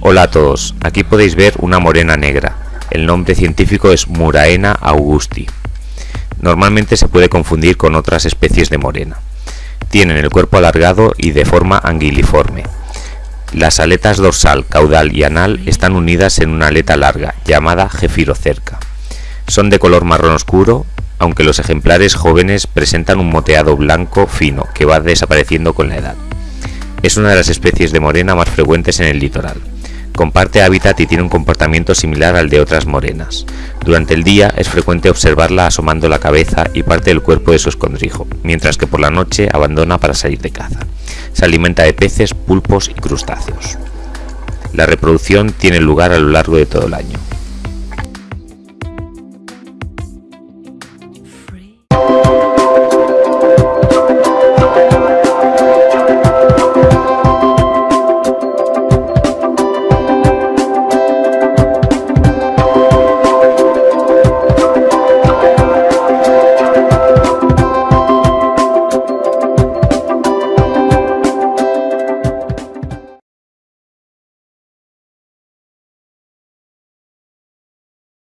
Hola a todos, aquí podéis ver una morena negra. El nombre científico es Muraena augusti. Normalmente se puede confundir con otras especies de morena. Tienen el cuerpo alargado y de forma anguiliforme. Las aletas dorsal, caudal y anal están unidas en una aleta larga, llamada gefirocerca. Son de color marrón oscuro, aunque los ejemplares jóvenes presentan un moteado blanco fino que va desapareciendo con la edad. Es una de las especies de morena más frecuentes en el litoral. Comparte hábitat y tiene un comportamiento similar al de otras morenas. Durante el día es frecuente observarla asomando la cabeza y parte del cuerpo de su escondrijo, mientras que por la noche abandona para salir de caza. Se alimenta de peces, pulpos y crustáceos. La reproducción tiene lugar a lo largo de todo el año.